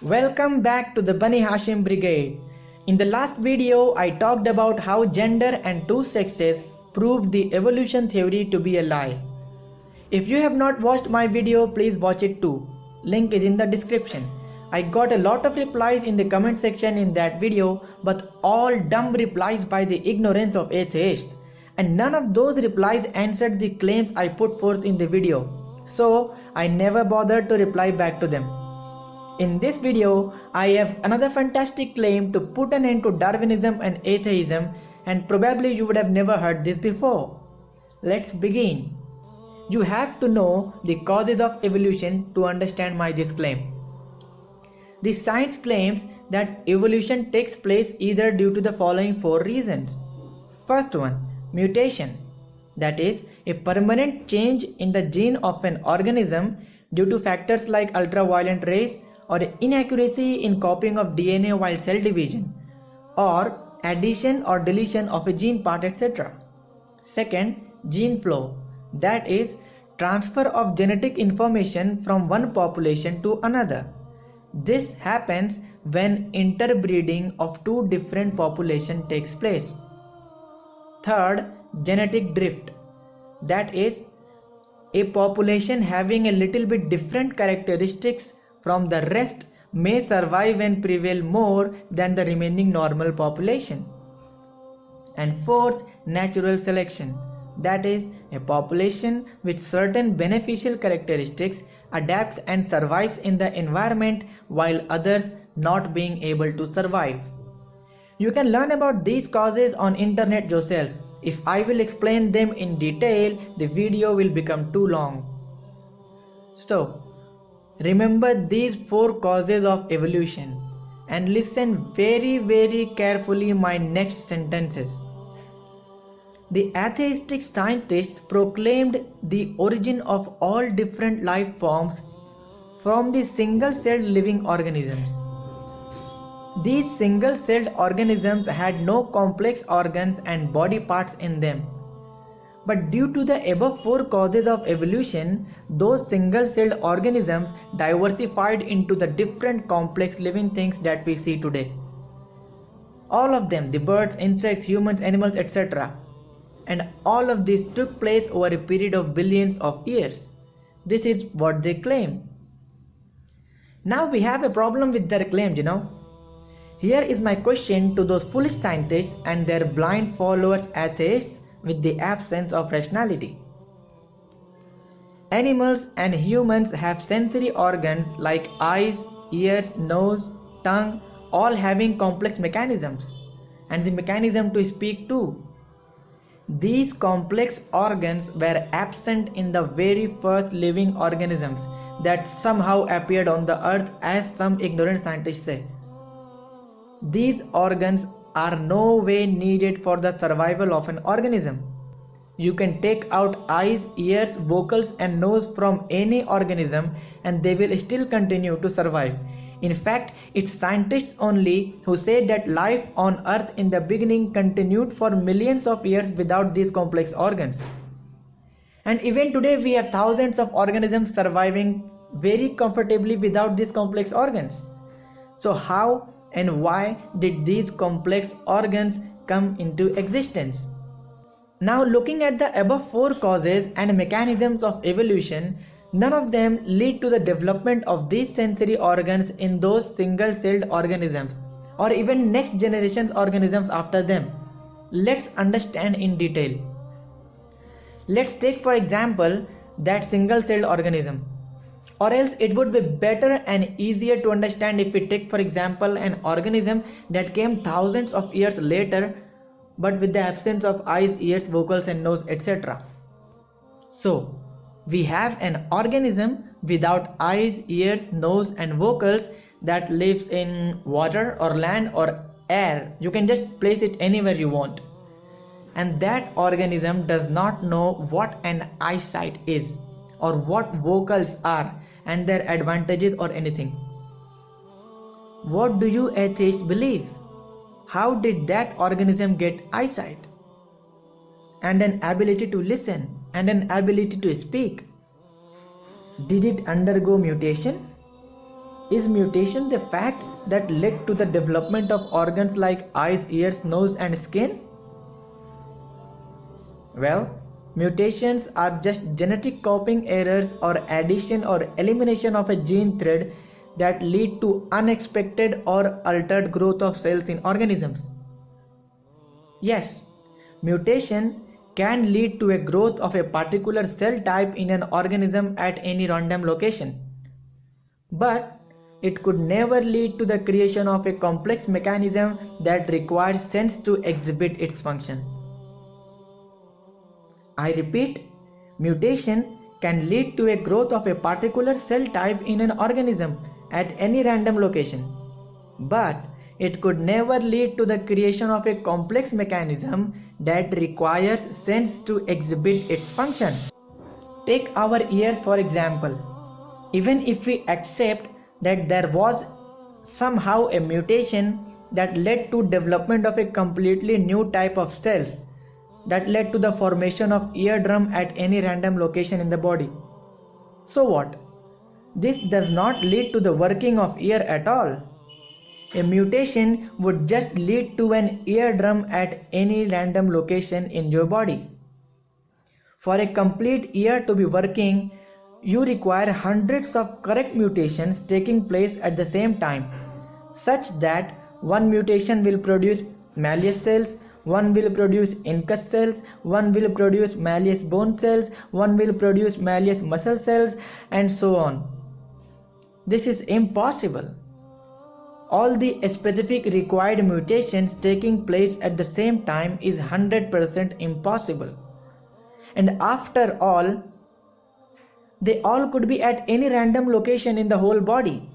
Welcome back to the Bani Hashim Brigade. In the last video, I talked about how gender and two sexes proved the evolution theory to be a lie. If you have not watched my video, please watch it too. Link is in the description. I got a lot of replies in the comment section in that video, but all dumb replies by the ignorance of atheists. And none of those replies answered the claims I put forth in the video. So I never bothered to reply back to them. In this video, I have another fantastic claim to put an end to Darwinism and atheism and probably you would have never heard this before. Let's begin. You have to know the causes of evolution to understand my this claim. The science claims that evolution takes place either due to the following four reasons. First one, mutation. That is, a permanent change in the gene of an organism due to factors like ultraviolet rays or inaccuracy in copying of DNA while cell division or addition or deletion of a gene part etc. Second, gene flow that is transfer of genetic information from one population to another. This happens when interbreeding of two different population takes place. Third, genetic drift that is a population having a little bit different characteristics from the rest may survive and prevail more than the remaining normal population. And fourth, natural selection. That is, a population with certain beneficial characteristics adapts and survives in the environment while others not being able to survive. You can learn about these causes on internet yourself. If I will explain them in detail, the video will become too long. So, Remember these four causes of evolution and listen very very carefully my next sentences. The atheistic scientists proclaimed the origin of all different life forms from the single-celled living organisms. These single-celled organisms had no complex organs and body parts in them but due to the above four causes of evolution, those single-celled organisms diversified into the different complex living things that we see today. All of them, the birds, insects, humans, animals, etc. And all of this took place over a period of billions of years. This is what they claim. Now we have a problem with their claims, you know. Here is my question to those foolish scientists and their blind followers atheists with the absence of rationality. Animals and humans have sensory organs like eyes, ears, nose, tongue, all having complex mechanisms and the mechanism to speak too. These complex organs were absent in the very first living organisms that somehow appeared on the earth as some ignorant scientists say. These organs are no way needed for the survival of an organism. You can take out eyes, ears, vocals and nose from any organism and they will still continue to survive. In fact, it's scientists only who say that life on earth in the beginning continued for millions of years without these complex organs. And even today we have thousands of organisms surviving very comfortably without these complex organs. So how and why did these complex organs come into existence? Now looking at the above four causes and mechanisms of evolution, none of them lead to the development of these sensory organs in those single-celled organisms or even next generation's organisms after them. Let's understand in detail. Let's take for example that single-celled organism or else it would be better and easier to understand if we take for example an organism that came thousands of years later but with the absence of eyes, ears, vocals and nose etc. So we have an organism without eyes, ears, nose and vocals that lives in water or land or air. You can just place it anywhere you want. And that organism does not know what an eyesight is or what vocals are and their advantages or anything. What do you atheists believe? How did that organism get eyesight? And an ability to listen and an ability to speak? Did it undergo mutation? Is mutation the fact that led to the development of organs like eyes, ears, nose, and skin? Well, mutations are just genetic copying errors or addition or elimination of a gene thread that lead to unexpected or altered growth of cells in organisms. Yes, mutation can lead to a growth of a particular cell type in an organism at any random location. But it could never lead to the creation of a complex mechanism that requires sense to exhibit its function. I repeat, mutation can lead to a growth of a particular cell type in an organism at any random location. But it could never lead to the creation of a complex mechanism that requires sense to exhibit its function. Take our ears for example. Even if we accept that there was somehow a mutation that led to development of a completely new type of cells that led to the formation of eardrum at any random location in the body. So what? This does not lead to the working of ear at all. A mutation would just lead to an eardrum at any random location in your body. For a complete ear to be working, you require hundreds of correct mutations taking place at the same time, such that one mutation will produce Malleus cells, one will produce incus cells, one will produce Malleus bone cells, one will produce Malleus muscle cells, and so on. This is impossible. All the specific required mutations taking place at the same time is 100% impossible. And after all, they all could be at any random location in the whole body.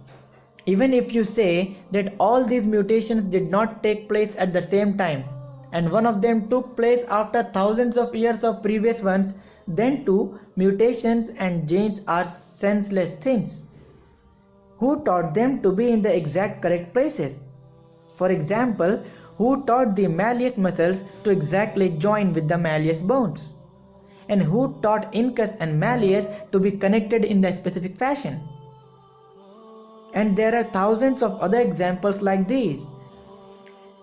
Even if you say that all these mutations did not take place at the same time and one of them took place after thousands of years of previous ones, then too mutations and genes are senseless things. Who taught them to be in the exact correct places? For example, who taught the malleus muscles to exactly join with the malleus bones? and who taught incus and malleus to be connected in the specific fashion. And there are thousands of other examples like these.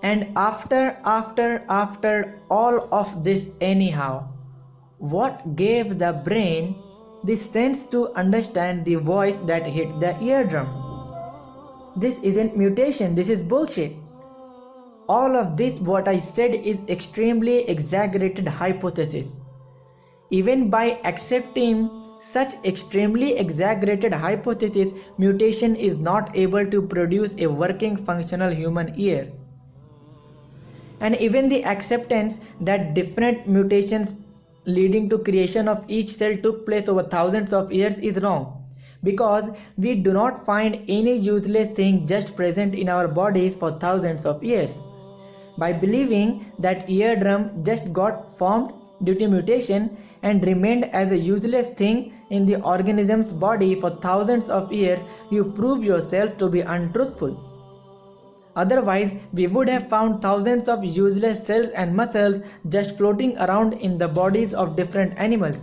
And after, after, after all of this anyhow, what gave the brain the sense to understand the voice that hit the eardrum? This isn't mutation, this is bullshit. All of this what I said is extremely exaggerated hypothesis. Even by accepting such extremely exaggerated hypothesis, mutation is not able to produce a working functional human ear. And even the acceptance that different mutations leading to creation of each cell took place over thousands of years is wrong because we do not find any useless thing just present in our bodies for thousands of years. By believing that eardrum just got formed due to mutation and remained as a useless thing in the organism's body for thousands of years, you prove yourself to be untruthful. Otherwise, we would have found thousands of useless cells and muscles just floating around in the bodies of different animals.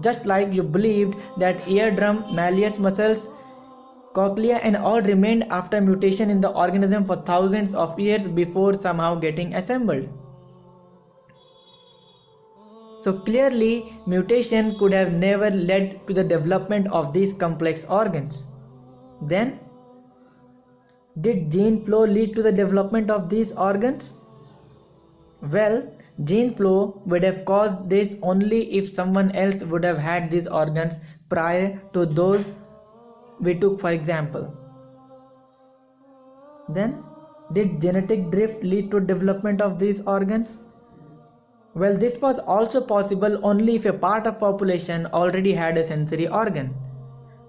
Just like you believed that eardrum, malleus muscles, cochlea and all remained after mutation in the organism for thousands of years before somehow getting assembled. So clearly mutation could have never led to the development of these complex organs. Then did gene flow lead to the development of these organs? Well, gene flow would have caused this only if someone else would have had these organs prior to those we took for example. Then, did genetic drift lead to development of these organs? Well, this was also possible only if a part of population already had a sensory organ.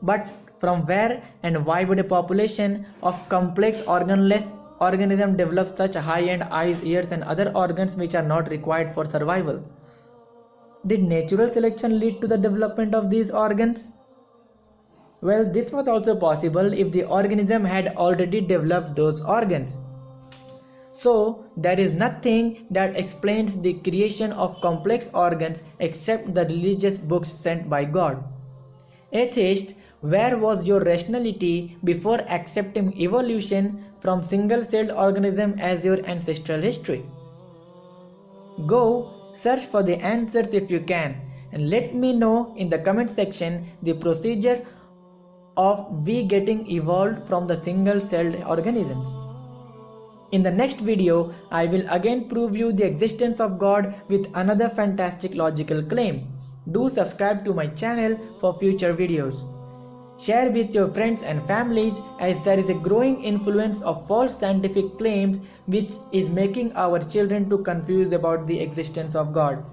But from where and why would a population of complex organless organism develop such high-end eyes, ears and other organs which are not required for survival? Did natural selection lead to the development of these organs? Well, this was also possible if the organism had already developed those organs. So there is nothing that explains the creation of complex organs except the religious books sent by God. Atheists Where was your rationality before accepting evolution from single-celled organism as your ancestral history? Go search for the answers if you can and let me know in the comment section the procedure of we getting evolved from the single-celled organisms. In the next video, I will again prove you the existence of God with another fantastic logical claim. Do subscribe to my channel for future videos. Share with your friends and families as there is a growing influence of false scientific claims which is making our children too confused about the existence of God.